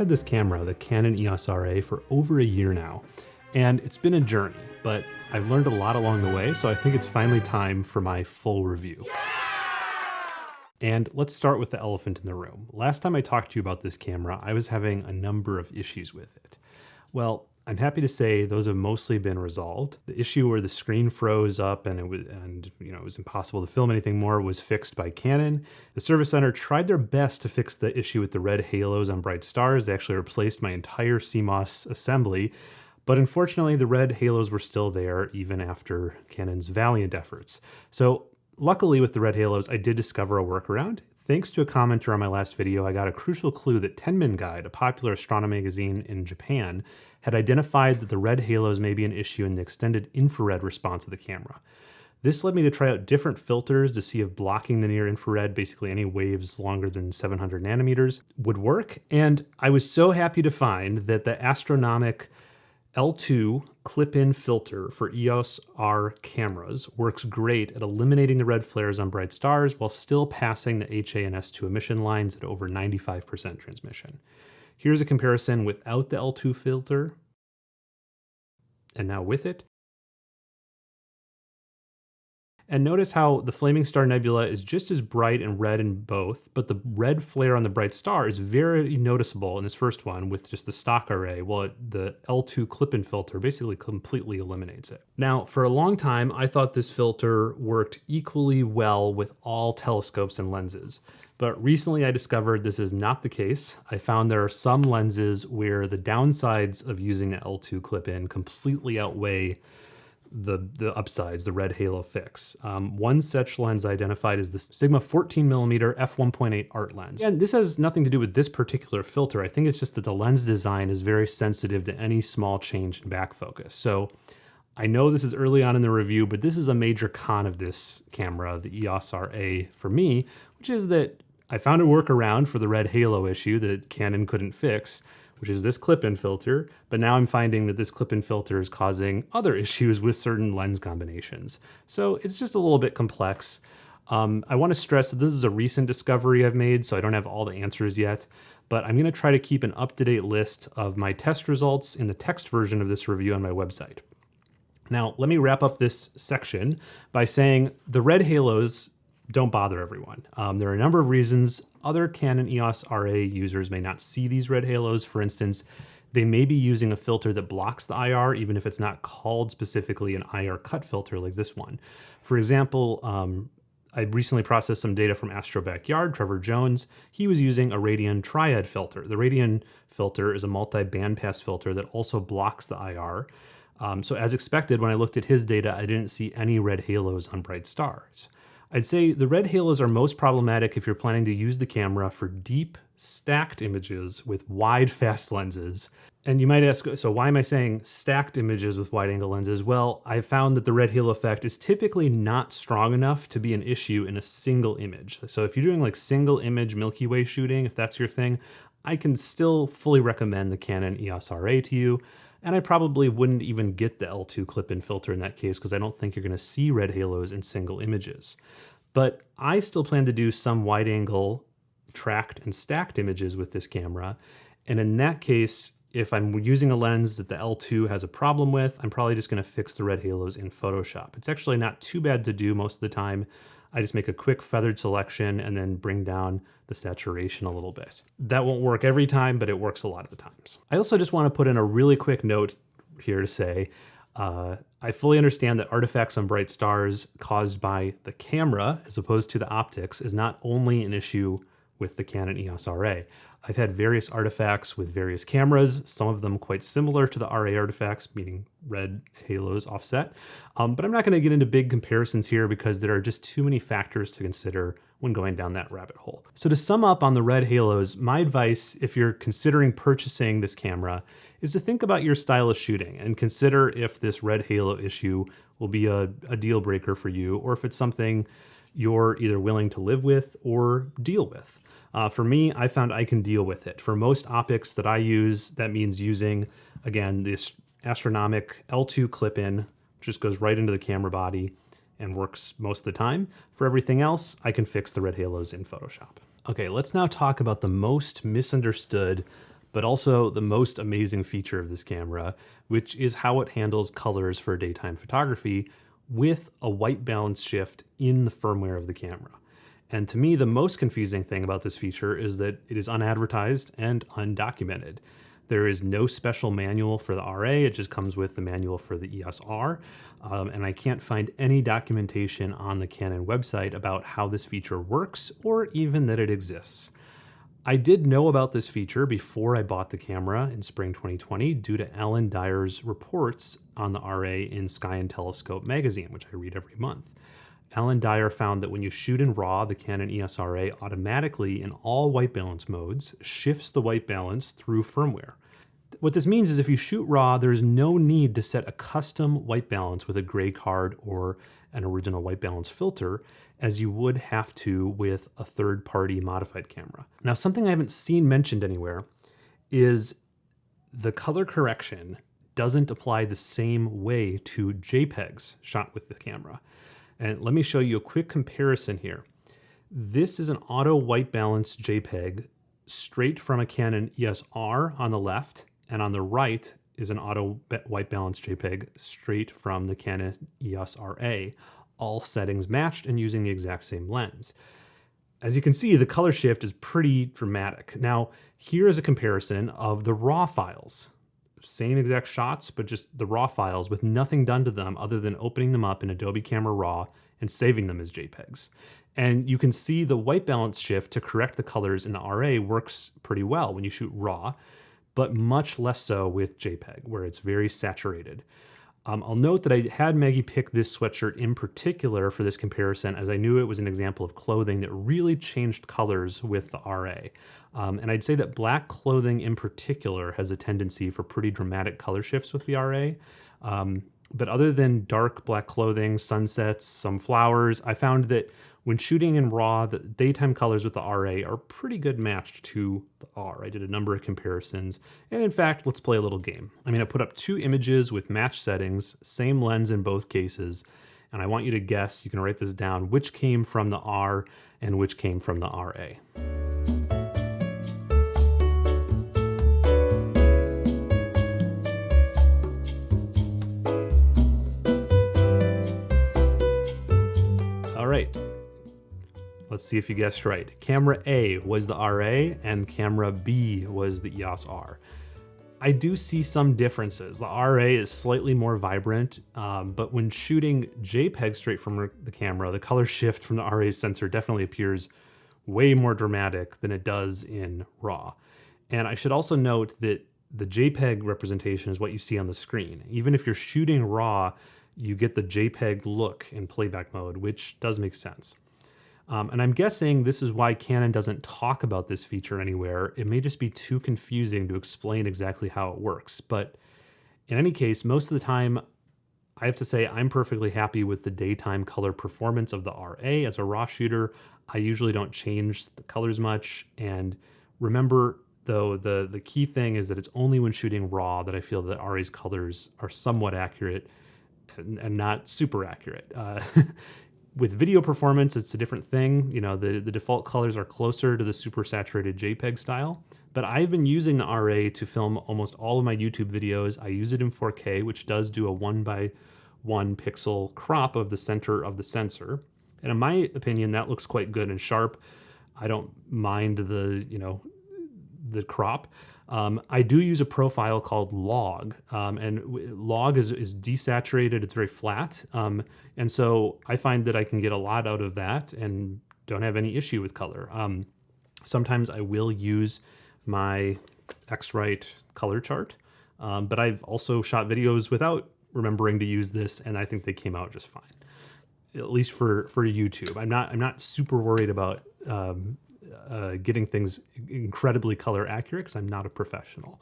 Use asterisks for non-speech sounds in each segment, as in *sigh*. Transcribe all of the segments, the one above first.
I've had this camera, the Canon EOS RA, for over a year now, and it's been a journey, but I've learned a lot along the way, so I think it's finally time for my full review. And let's start with the elephant in the room. Last time I talked to you about this camera, I was having a number of issues with it. Well, I'm happy to say those have mostly been resolved. The issue where the screen froze up and it was and you know it was impossible to film anything more was fixed by Canon. The service center tried their best to fix the issue with the red halos on bright stars. They actually replaced my entire CMOS assembly, but unfortunately the red halos were still there even after Canon's valiant efforts. So luckily with the red halos, I did discover a workaround. Thanks to a commenter on my last video, I got a crucial clue that Tenmon Guide, a popular astronomy magazine in Japan, had identified that the red halos may be an issue in the extended infrared response of the camera. This led me to try out different filters to see if blocking the near infrared, basically any waves longer than 700 nanometers, would work. And I was so happy to find that the Astronomik L2 clip-in filter for EOS R cameras works great at eliminating the red flares on bright stars while still passing the HA and S2 emission lines at over 95% transmission. Here's a comparison without the L2 filter, and now with it. And notice how the Flaming Star Nebula is just as bright and red in both, but the red flare on the bright star is very noticeable in this first one with just the stock array, while it, the L2 clip-in filter basically completely eliminates it. Now, for a long time, I thought this filter worked equally well with all telescopes and lenses. But recently I discovered this is not the case. I found there are some lenses where the downsides of using the L2 clip-in completely outweigh the, the upsides, the red halo fix. Um, one such lens identified is the Sigma 14 millimeter f1.8 art lens. And this has nothing to do with this particular filter. I think it's just that the lens design is very sensitive to any small change in back focus. So I know this is early on in the review, but this is a major con of this camera, the EOS RA for me, which is that I found a workaround for the red halo issue that Canon couldn't fix, which is this clip-in filter, but now I'm finding that this clip-in filter is causing other *laughs* issues with certain lens combinations. So it's just a little bit complex. Um, I want to stress that this is a recent discovery I've made, so I don't have all the answers yet, but I'm going to try to keep an up-to-date list of my test results in the text version of this review on my website. Now, let me wrap up this section by saying the red halos don't bother everyone. Um, there are a number of reasons other Canon EOS RA users may not see these red halos. For instance, they may be using a filter that blocks the IR, even if it's not called specifically an IR cut filter like this one. For example, um, I recently processed some data from Astro Backyard, Trevor Jones. He was using a Radian Triad filter. The Radian filter is a multi-bandpass filter that also blocks the IR. Um, so as expected, when I looked at his data, I didn't see any red halos on bright stars. I'd say the red halos are most problematic if you're planning to use the camera for deep stacked images with wide *laughs* fast lenses. And you might ask, so why am I saying stacked images with wide angle lenses? Well, I've found that the red halo effect is typically not strong enough to be an issue in a single image. So if you're doing like single image Milky Way shooting, if that's your thing, I can still fully recommend the Canon EOS RA to you. And I probably wouldn't even get the L2 clip-in filter in that case because I don't think you're going to see red halos in single images. But I still plan to do some wide angle tracked and stacked images with this camera. And in that case, if I'm using a lens that the L2 has a problem with, I'm probably just going to fix the red halos in Photoshop. It's actually not too bad to do most of the time. I just make a quick feathered selection and then bring down the saturation a little bit. That won't work every time, but it works a lot of the times. I also just want to put in a really quick note here to say, uh, I fully understand that artifacts on bright stars caused by the camera as opposed to the optics is not only an issue with the Canon EOS RA. I've had various artifacts with various cameras, some of them quite similar to the RA artifacts, meaning red halos offset. Um, but I'm not going to get into big comparisons here because there are just too many factors to consider when going down that rabbit hole. So to sum up on the red halos, my advice if you're considering purchasing this camera is to think about your style of shooting and consider if this red halo issue will be a, a deal breaker for you or if it's something you're either willing to live with or deal with. Uh, for me, I found I can deal with it. For most optics that I use, that means using, again, this Astronomik L2 clip-in, just goes right into the camera body and works most of the time. For everything else, I can fix the red halos in Photoshop. Okay, let's now talk about the most misunderstood but also the most amazing feature of this camera, which is how it handles colors for daytime photography with a white balance shift in the firmware of the camera. And to me, the most confusing thing about this feature is that it is unadvertised and undocumented. There is no special manual for the RA, it just comes with the manual for the ESR. Um, and I can't find any documentation on the Canon website about how this feature works or even that it exists. I did know about this feature before I bought the camera in spring 2020 due to Alan Dyer's reports on the RA in Sky and Telescope magazine, which I read every month. Alan Dyer found that when you shoot in RAW, the Canon EOS RA automatically, in all white balance modes, shifts the white balance through firmware. What this means is if you shoot RAW, there's no need to set a custom white balance with a gray card or an original white balance filter as you would have to with a third-party modified camera. Now, something I haven't seen mentioned anywhere is the color correction doesn't apply the same way to JPEGs shot with the camera. And let me show you a quick comparison here. This is an auto white balance JPEG straight from a Canon EOS R on the left, and on the right is an auto white balance JPEG straight from the Canon EOS RA, all settings matched and using the exact same lens. As you can see, the color shift is pretty dramatic. Now, here is a comparison of the raw files same exact shots, but just the raw files with nothing done to them other than opening them up in Adobe Camera Raw and saving them as JPEGs. And you can see the white balance shift to correct the colors in the RA works pretty well when you shoot RAW, but much less so with JPEG, where it's very saturated. Um, I'll note that I had Maggie pick this sweatshirt in particular for this comparison as I knew it was an example of clothing that really changed colors with the RA. Um, and I'd say that black clothing in particular has a tendency for pretty dramatic color shifts with the RA. Um, but other than dark black clothing, sunsets, some flowers, I found that when shooting in RAW, the daytime colors with the RA are pretty good matched to the R. I did a number of comparisons, and in fact, let's play a little game. I'm gonna put up two images with match settings, same lens in both cases, and I want you to guess, you can write this down, which came from the R and which came from the RA. Let's see if you guessed right. Camera A was the RA and camera B was the EOS R. I do see some differences. The RA is slightly more vibrant, um, but when shooting JPEG straight from the camera, the color shift from the RA sensor definitely appears way more dramatic than it does in RAW. And I should also note that the JPEG representation is what you see on the screen. Even if you're shooting RAW, you get the JPEG look in playback mode, which does make sense. Um, and I'm guessing this is why Canon doesn't talk about this feature anywhere. It may just be too confusing to explain exactly how it works. But in any case, most of the time, I have to say I'm perfectly happy with the daytime color performance of the RA. As a RAW shooter, I usually don't change the colors much. And remember, though, the, the key thing is that it's only when shooting RAW that I feel that RA's colors are somewhat accurate and, and not super accurate. Uh, *laughs* with video performance, it's a different thing. You know, the, the default colors are closer to the super saturated JPEG style. But I've been using the RA to film almost all of my YouTube videos. I use it in 4K, which does do a one by one pixel crop of the center of the sensor. And in my opinion, that looks quite good and sharp. I don't mind the, you know, the crop. Um, I do use a profile called log, um, and log is, is desaturated, it's very flat. Um, and so I find that I can get a lot out of that and don't have any issue with color. Um, sometimes I will use my X-Rite color chart, um, but I've also shot videos without remembering to use this, and I think they came out just fine at least for for YouTube. I'm not I'm not super worried about um, uh, getting things incredibly color accurate because I'm not a professional.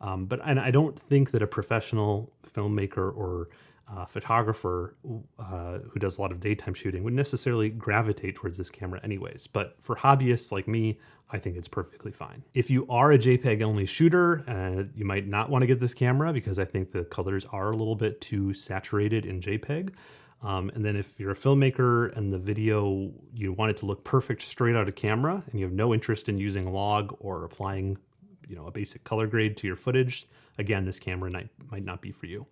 Um, but and I don't think that a professional filmmaker or uh, photographer uh, who does a lot of daytime shooting would necessarily gravitate towards this camera anyways. But for hobbyists like me, I think it's perfectly fine. If you are a JPEG only shooter, uh, you might not want to get this camera because I think the colors are a little bit too saturated in JPEG. Um, and then if you're a filmmaker and the video, you want it to look perfect straight out of camera and you have no interest in using log or applying you know, a basic color grade to your footage, again, this camera might, might not be for you.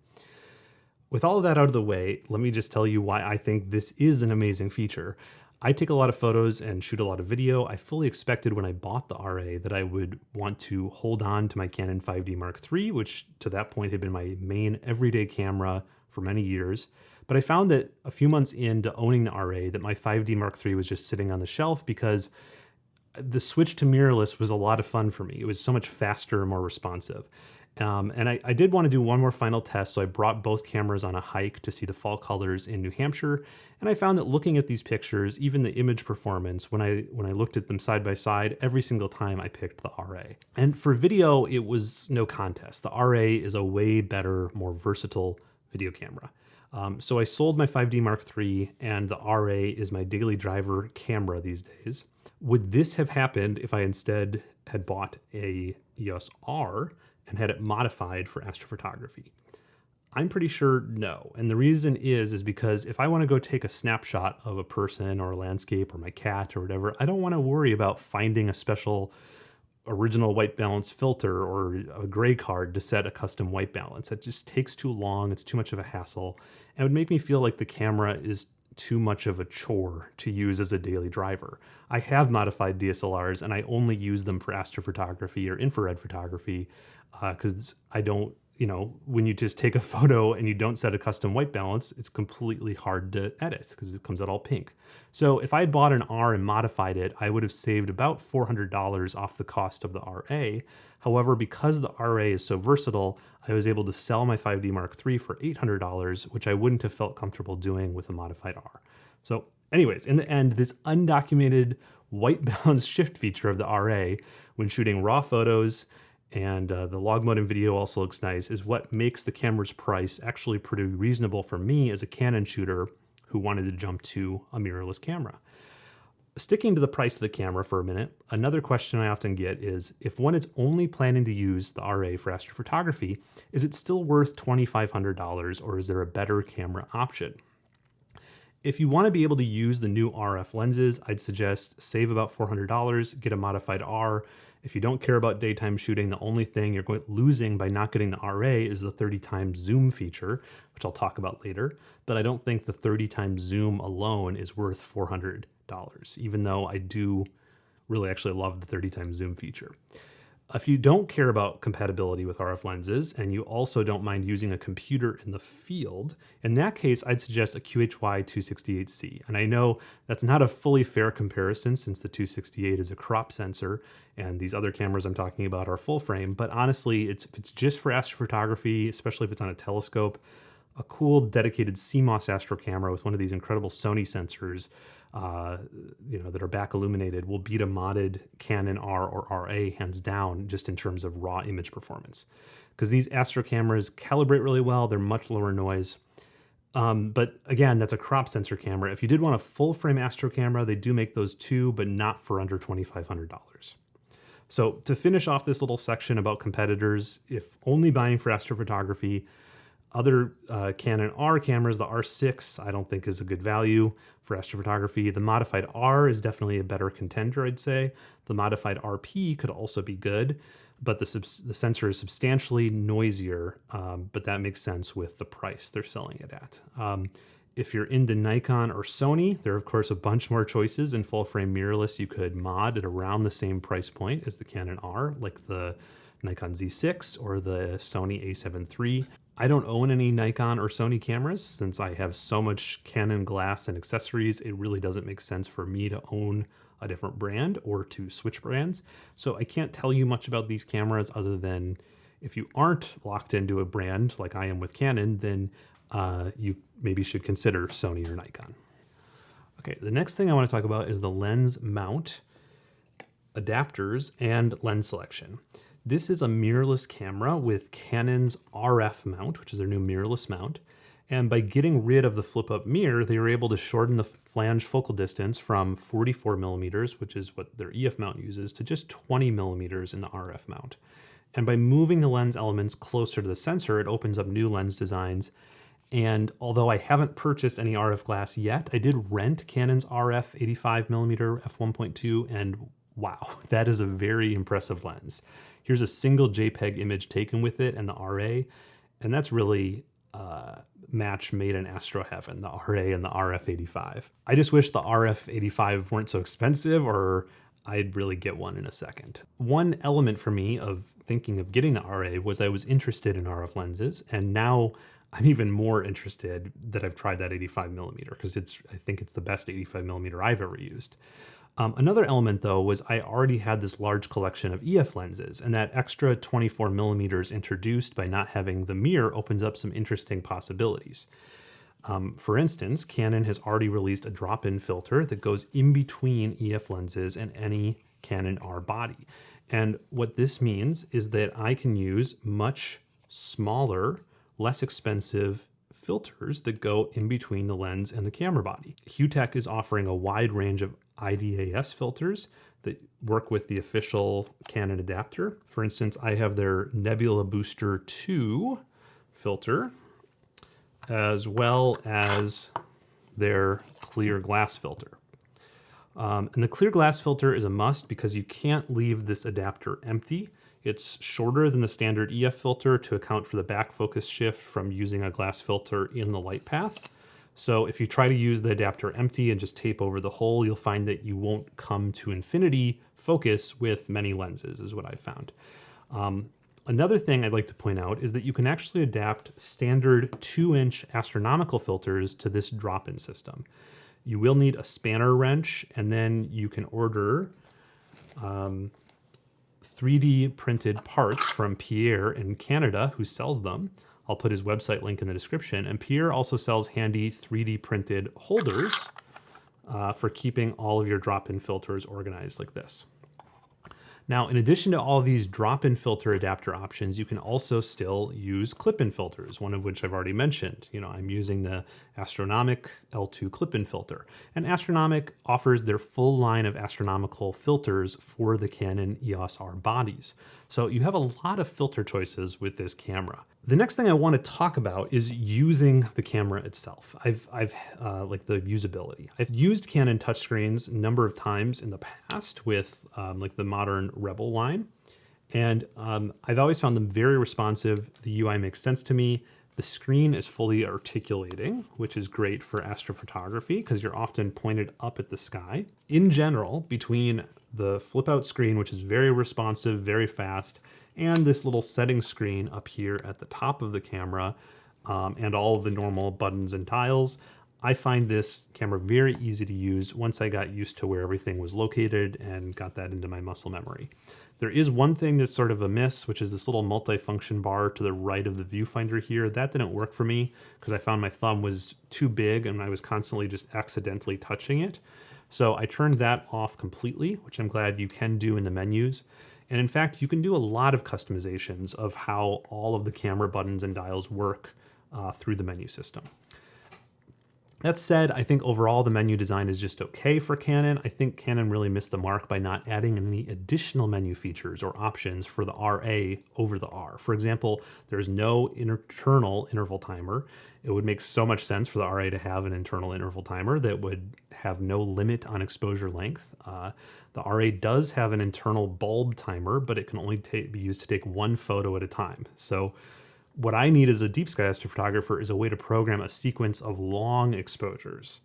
With all of that out of the way, let me just tell you why I think this is an amazing feature. I take a lot of photos and shoot a lot of video. I fully expected when I bought the RA that I would want to hold on to my Canon 5D Mark III, which to that point had been my main everyday camera for many years. But I found that a few months into owning the RA that my 5D Mark III was just sitting on the shelf because the switch to mirrorless was a lot of fun for me. It was so much faster and more responsive. Um, and I, I, did want to do one more final test, so I brought both cameras on a hike to see the fall colors in New Hampshire. And I found that looking at these pictures, even the image performance, when I when I looked at them side by side, every single time I picked the RA. And for video, it was no contest. The RA is a way better, more versatile video camera. Um, so I sold my 5D Mark III, and the RA is my daily driver camera these days. Would this have happened if I instead had bought a EOS R? and had it modified for astrophotography? I'm pretty sure no. And the reason is is because if I want to go take a snapshot of a person or a landscape or my cat or whatever, I don't want to worry about finding a special original white balance filter or a gray card to set a custom white balance. It just takes too long, it's too much of a hassle, and it would make me feel like the camera is too much of a chore to use as a daily driver. I have modified DSLRs and I only use them for astrophotography or infrared photography because uh, I don't, you know, when you just take a *laughs* photo and you don't set a custom white balance, it's completely hard to edit because it comes out all pink. So if I had bought an R and modified it, I would have saved about $400 off the cost of the RA. However, because the RA is so versatile, I was able to sell my 5D Mark III for $800, which I wouldn't have felt comfortable doing with a modified R. So anyways, in the end, this undocumented white *laughs* balance shift feature of the RA when shooting raw photos and uh, the log mode in video also looks nice, is what makes the camera's price actually pretty reasonable for me as a Canon shooter who wanted to jump to a mirrorless camera. Sticking to the price of the camera for a minute, another question I often get is if one is only planning to use the RA for astrophotography, is it still worth $2,500 or is there a better camera option? If you want to be able to use the new RF lenses, I'd suggest save about $400, get a modified R, if you don't care about daytime shooting, the only thing you're going, losing by not getting the RA is the 30 times zoom feature, which I'll talk about later. But I don't think the 30 times zoom alone is worth $400, even though I do really actually love the 30 times zoom feature. If you don't care about compatibility with RF lenses and you also don't mind using a computer in the field, in that case, I'd suggest a QHY 268C. And I know that's not a fully fair comparison since the 268 is a crop sensor and these other cameras I'm talking about are full frame, but honestly, it's, if it's just for astrophotography, especially if it's on a telescope, a cool dedicated CMOS astro camera with one of these incredible Sony sensors uh, you know, that are back illuminated will beat a modded Canon R or RA hands down just in terms of raw image performance. Because these Astro cameras calibrate really well, they're much lower noise. Um, but again, that's a crop sensor camera. If you did want a full frame Astro camera, they do make those too, but not for under $2,500. So to finish off this little section about competitors, if only buying for astrophotography, other uh, Canon R cameras, the R6, I don't think is a good value for astrophotography. The modified R is definitely a better contender, I'd say. The modified RP could also be good, but the, the sensor is substantially noisier, um, but that makes sense with the price they're selling it at. Um, if you're into Nikon or Sony, there are of course a bunch more choices in full frame mirrorless you could mod at around the same price point as the Canon R, like the Nikon Z6 or the Sony a7 III. I don't own any Nikon or Sony cameras since I have so much Canon glass and accessories. It really doesn't make sense for me to own a different brand or to switch brands. So I can't tell you much about these cameras other than if you aren't locked into a brand like I am with Canon, then uh, you maybe should consider Sony or Nikon. Okay, the next thing I want to talk about is the lens mount, adapters, and lens selection. This is a mirrorless camera with Canon's RF mount, which is their new mirrorless mount. And by getting rid of the flip up mirror, they were able to shorten the flange focal distance from 44 millimeters, which is what their EF mount uses, to just 20 millimeters in the RF mount. And by moving the lens elements closer to the sensor, it opens up new lens designs. And although I haven't purchased any RF glass yet, I did rent Canon's RF 85 millimeter f1.2 and wow, *laughs* that is a very impressive lens. Here's a single JPEG image taken with it and the RA, and that's really uh, match made in Astro Heaven, the RA and the RF85. I just wish the RF85 weren't so expensive or I'd really get one in a second. One element for me of thinking of getting the RA was I was interested in RF lenses and now I'm even more interested that I've tried that 85 millimeter because it's I think it's the best 85 millimeter I've ever used. Um, another element though was I already had this large collection of EF lenses and that extra 24 millimeters introduced by not having the mirror opens up some interesting possibilities. Um, for instance, Canon has already released a drop-in filter that goes in between EF lenses and any Canon R body. And what this means is that I can use much smaller, less expensive filters that go in between the lens and the camera body. HuTech is offering a wide range of IDAS filters that work with the official Canon adapter. For instance, I have their Nebula Booster 2 filter, as well as their clear glass filter. Um, and the clear glass filter is a must because you can't leave this adapter empty. It's shorter than the standard EF filter to account for the back focus shift from using a glass filter in the light path. So if you try to use the adapter empty and just tape over the hole, you'll find that you won't come to infinity focus with many lenses is what I found. Um, another thing I'd like to point out is that you can actually adapt standard two inch astronomical filters to this drop-in system. You will need a spanner wrench and then you can order um, 3D printed parts from Pierre in Canada who sells them. I'll put his website link in the description. And Pierre also sells handy 3D printed holders uh, for keeping all of your drop-in filters organized like this. Now, in addition to all these drop-in filter adapter options, you can also still use clip-in filters, one of which I've already mentioned. You know, I'm using the Astronomik L2 clip-in filter. And Astronomik offers their full line of astronomical filters for the Canon EOS R bodies. So you have a lot of filter choices with this camera. The next thing I want to talk about is using the camera itself. I've, I've uh, like the usability. I've used Canon touchscreens a number of times in the past with um, like the modern Rebel line. And um, I've always found them very responsive. The UI makes sense to me. The screen is fully articulating, which is great for astrophotography because you're often pointed up at the sky. In general, between the flip out screen, which is very responsive, very fast, and this little setting screen up here at the top of the camera um, and all the normal buttons and tiles. I find this camera very easy to use once I got used to where everything was located and got that into my muscle memory. There is one thing that's sort of a miss, which is this little multi-function bar to the right of the viewfinder here. That didn't work for me because I found my thumb was too big and I was constantly just accidentally touching it. So I turned that off completely, which I'm glad you can do in the menus. And in fact, you can do a lot of customizations of how all of the camera buttons and dials work uh, through the menu system. That said, I think overall the menu design is just okay for Canon. I think Canon really missed the mark by not adding any additional menu features or options for the RA over the R. For example, there's no internal interval timer. It would make so much sense for the RA to have an internal interval timer that would have no limit on exposure length. Uh, the RA does have an internal bulb timer, but it can only be used to take one photo at a time. So what I need as a deep sky astrophotographer is a way to program a sequence of long exposures.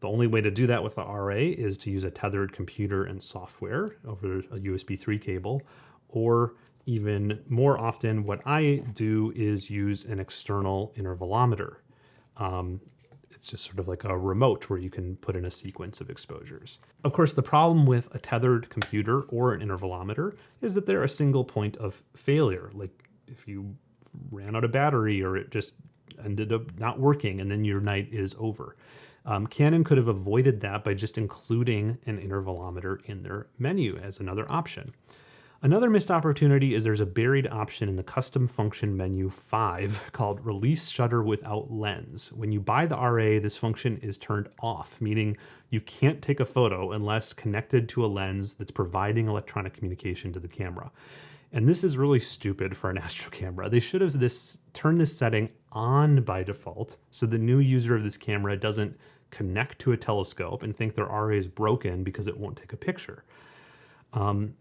The only way to do that with the RA is to use a tethered computer and software over a USB 3 cable, or even more often, what I do is use an external intervalometer. Um, it's just sort of like a remote where you can put in a sequence of exposures. Of course, the problem with a tethered computer or an intervalometer is that they're a single point of failure. Like if you ran out of battery or it just ended up not working and then your night is over. Um, Canon could have avoided that by just including an intervalometer in their menu as another option. Another missed opportunity is there's a buried option in the custom function menu 5 *laughs* called release shutter without lens. When you buy the RA, this function is turned off, meaning you can't take a photo unless connected to a lens that's providing electronic communication to the camera. And this is really stupid for an *laughs* Astro camera. They should have this turned this setting on by default so the new user of this camera doesn't connect to a telescope and think their RA is broken because it won't take a picture. Um,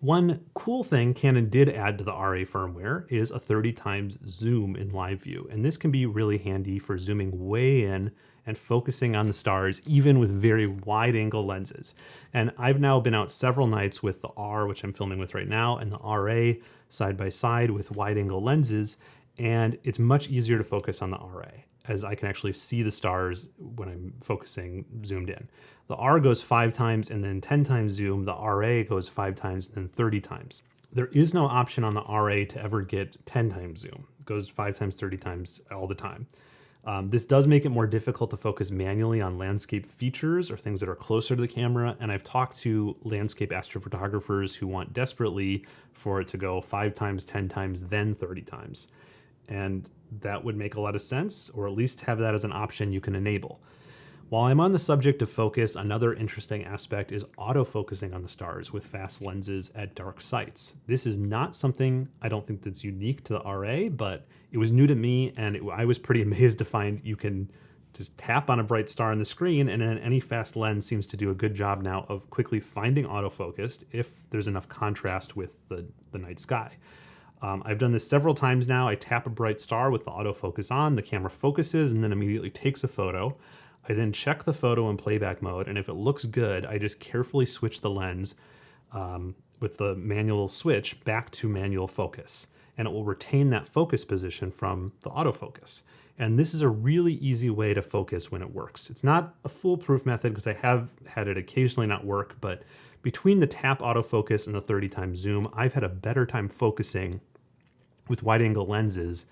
one cool thing Canon did add to the RA firmware is a 30 times zoom in live view. And this can be really handy for zooming way in and focusing on the stars, even with very wide angle lenses. And I've now been out several nights with the R, which I'm filming with right now, and the RA side by side with wide angle lenses. And it's much easier to focus on the RA as I can actually see the stars when I'm focusing zoomed in. The R goes five times and then 10 times zoom. The RA goes five times and then 30 times. There is no option on the RA to ever get 10 times zoom. It goes five times, 30 times all the time. Um, this does make it more difficult to focus manually on landscape features or things that are closer to the camera. And I've talked to landscape astrophotographers who want desperately for it to go five times, 10 times, then 30 times. And that would make a lot of sense, or at least have that as an option you can enable. While I'm on the subject of focus, another interesting aspect is autofocusing on the stars with fast lenses at dark sites. This is not something I don't think that's unique to the RA, but it was new to me and it, I was pretty *laughs* amazed to find you can just tap on a bright star on the screen and then any fast lens seems to do a good job now of quickly finding autofocused if there's enough contrast with the, the night sky. Um, I've done this several times now. I tap a bright star with the autofocus on, the camera focuses and then immediately takes a photo. I then check the photo in playback mode, and if it looks good, I just carefully switch the lens um, with the manual switch back to manual focus, and it will retain that focus position from the autofocus. And this is a really easy way to focus when it works. It's not a foolproof method because I have had it occasionally not work, but between the tap autofocus and the 30 times zoom, I've had a better time focusing with wide angle lenses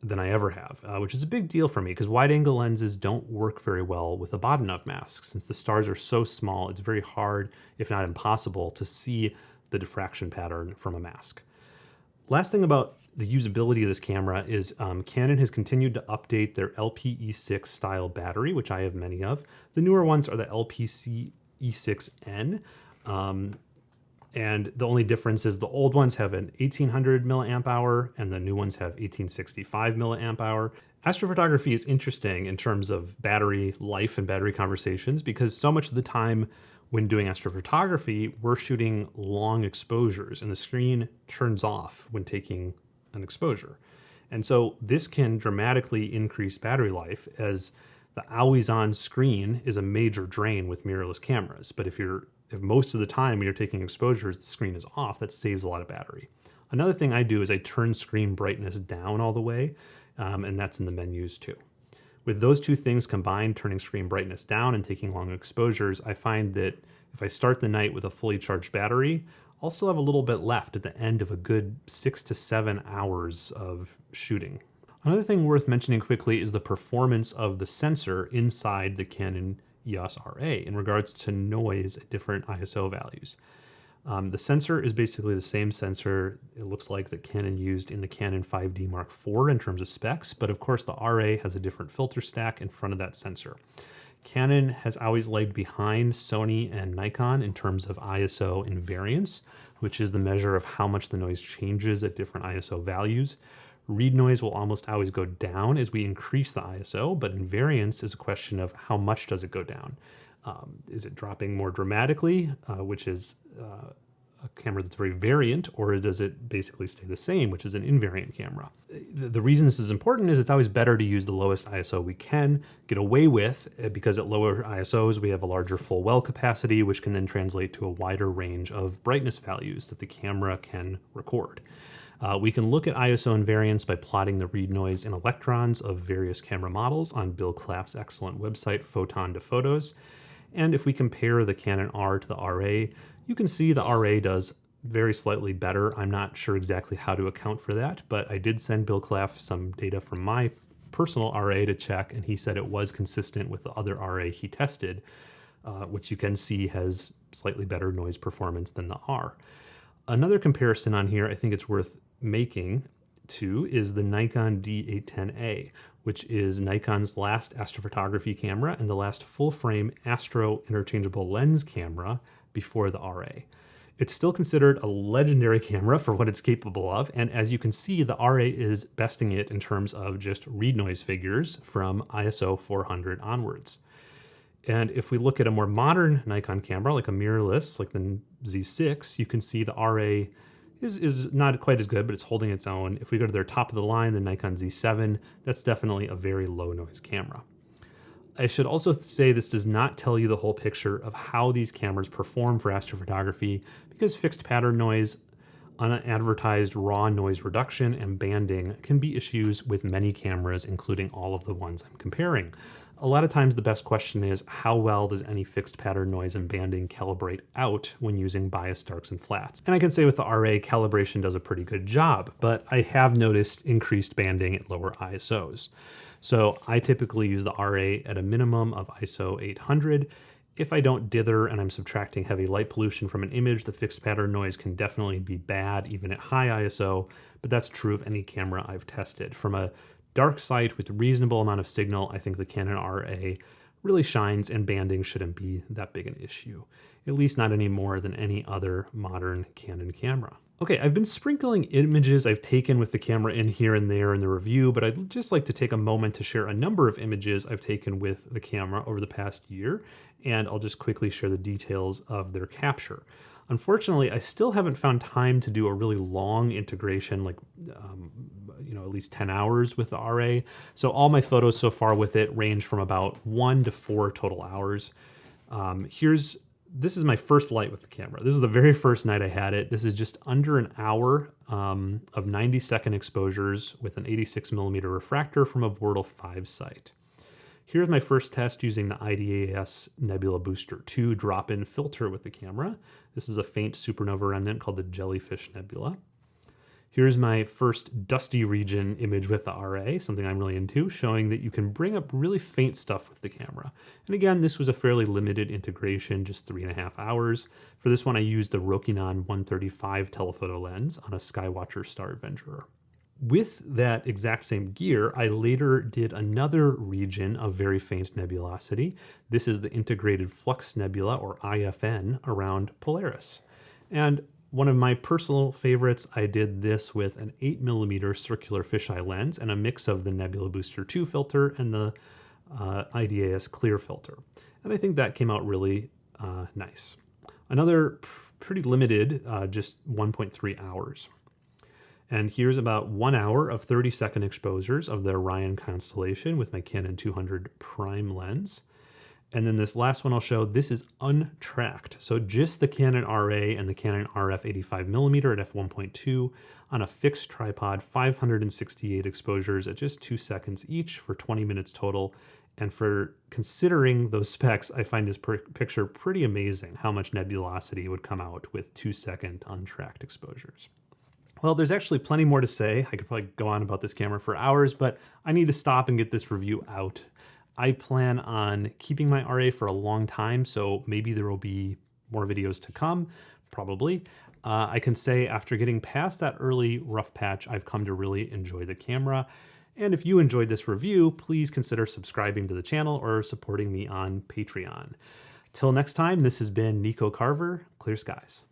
than I ever have, uh, which is a big deal for me because wide angle lenses don't work very well with a Bahtinov mask. Since the stars are so small, it's very hard, if not impossible, to see the diffraction pattern from a mask. Last thing about the usability of this camera is um, Canon has continued to update their LPE6 style battery, which I have many of. The newer ones are the LPC E6N. Um, and the only difference is the old ones have an 1800 milliamp hour and the new ones have 1865 milliamp hour. Astrophotography is interesting in terms of battery life and battery conversations because so much of the time when doing astrophotography, we're shooting long exposures and the screen turns off when taking an exposure. And so this can dramatically increase battery life as the always on screen is a major drain with mirrorless cameras. But if you're if most of the time when you're taking exposures, the screen is off, that saves a lot of battery. Another thing I do is I turn screen brightness down all the way, um, and that's in the menus too. With those two things combined, turning screen brightness down and taking long exposures, I find that if I start the night with a fully charged battery, I'll still have a little bit left at the end of a good six to seven hours of shooting. Another thing worth mentioning quickly is the performance of the sensor inside the Canon EOS RA in regards to noise at different ISO values. Um, the sensor is basically the same sensor it looks like that Canon used in the Canon 5D Mark IV in terms of specs, but of course the RA has a different filter stack in front of that sensor. Canon has always lagged behind Sony and Nikon in terms of ISO invariance, which is the measure of how much the noise changes at different ISO values. Read noise will almost always go down as we increase the ISO, but invariance is a question of how much does it go down. Um, is it dropping more dramatically, uh, which is uh, a camera that's very variant, or does it basically stay the same, which is an invariant camera? The, the, reason this is important is it's always better to use the lowest ISO we can get away with, uh, because at lower ISOs we have a larger full well capacity, which can then translate to a wider range of brightness values that the camera can record. Uh, we can look at ISO invariance by plotting the read noise in electrons of various camera models on Bill Claff's excellent website, Photons to Photos. And if we compare the Canon R to the RA, you can see the RA does very slightly better. I'm not sure exactly how to account for that, but I did send Bill Claff some data from my personal RA to check, and he said it was consistent with the other RA he tested, uh, which you can see has slightly better noise performance than the R. Another comparison on here I think it's worth making to is the Nikon D810A, which is Nikon's last astrophotography camera and the last full frame astro interchangeable lens camera before the RA. It's still considered a legendary camera for what it's capable of, and as you can see, the RA is besting it in terms of just read noise figures from ISO 400 onwards. And if we look at a more modern Nikon camera, like a mirrorless, like the Z6, you can see the RA is, is not quite as good, but it's holding its own. If we go to their top of the line, the Nikon Z7, that's definitely a very low noise camera. I should also say this does not tell you the whole picture of how these cameras perform for astrophotography because fixed pattern noise, unadvertised raw noise reduction, and banding can be issues with many cameras, including all of the ones I'm comparing a lot of times the best question is how well does any fixed pattern noise and banding calibrate out when using bias darks and flats? And I can say with the RA, calibration does a pretty good job, but I have noticed increased banding at lower ISOs. So I typically use the RA at a minimum of ISO 800. If I don't dither and I'm subtracting heavy light pollution from an image, the fixed pattern noise can definitely be bad even at high ISO, but that's true of any camera I've tested. From a dark site with a reasonable amount of signal, I think the Canon RA really shines and banding shouldn't be that big an issue, at least not any more than any other modern Canon camera. Okay, I've been sprinkling images I've taken with the camera in here and there in the review, but I'd just like to take a moment to share a number of images I've taken with the camera over the past year, and I'll just quickly share the details of their capture. Unfortunately, I still haven't found time to do a really long integration, like um, you know at least 10 hours with the RA. So all my photos so far with it range from about one to four total hours. Um, here's this is my first light with the camera. This is the very first night I had it. This is just under an hour um, of 90 second exposures with an 86 millimeter refractor from a Bortle 5 site. Here's my first test using the IDAS Nebula Booster 2 drop-in filter with the camera. This is a faint supernova remnant called the Jellyfish Nebula. Here's my first dusty region image with the RA, something I'm really into, showing that you can bring up really faint stuff with the camera. And again, this was a fairly limited integration, just three and a half hours. For this one, I used the Rokinon 135 telephoto lens on a Skywatcher Star Adventurer with that exact same gear, I later did another region of very faint nebulosity. This is the Integrated Flux Nebula, or IFN, around Polaris. And one of my personal favorites, I did this with an 8 millimeter circular fisheye lens and a mix of the Nebula Booster 2 filter and the uh, IDAS clear filter. And I think that came out really uh, nice. Another pretty limited, uh, just 1.3 hours. And here's about one hour of 30 second exposures of the Orion constellation with my Canon 200 prime lens. And then this last one I'll show, this is untracked. So just the Canon RA and the Canon RF 85 millimeter at f1.2 on a fixed tripod, 568 exposures at just two seconds each for 20 minutes total. And for considering those *laughs* specs, I find this picture pretty amazing how much nebulosity would come out with two second untracked exposures. Well, there's actually plenty more to say. I could probably go on about this camera for hours, but I need to stop and get this review out. I plan on keeping my RA for a long time, so maybe there will be more videos to come, probably. Uh, I can say after getting past that early rough patch, I've come to really enjoy the camera. And if you enjoyed this review, please consider subscribing to the channel or supporting me on Patreon. Till next time, this has been Nico Carver, Clear Skies.